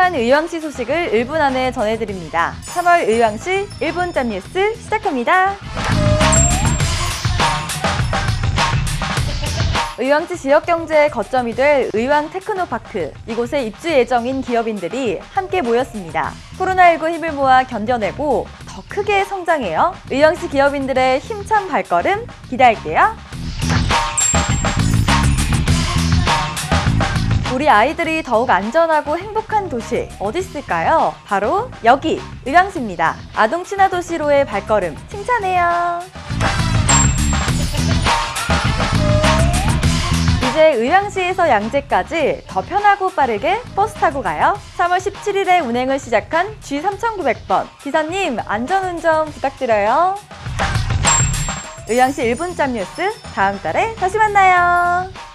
행복한 의왕시 소식을 1분 안에 전해드립니다. 3월 의왕시 1분짬 뉴스 시작합니다. 의왕시 지역 경제의 거점이 될 의왕 테크노파크. 이곳에 입주 예정인 기업인들이 함께 모였습니다. 코로나19 힘을 모아 견뎌내고 더 크게 성장해요. 의왕시 기업인들의 힘찬 발걸음 기대할게요. 우리 아이들이 더욱 안전하고 행복한 도시 어디 있을까요? 바로 여기 의왕시입니다. 아동 친화 도시로의 발걸음 칭찬해요. 이제 의왕시에서 양재까지 더 편하고 빠르게 버스 타고 가요. 3월 17일에 운행을 시작한 G3900번. 기사님, 안전운전 부탁드려요. 의왕시 1분짬 뉴스 다음 달에 다시 만나요.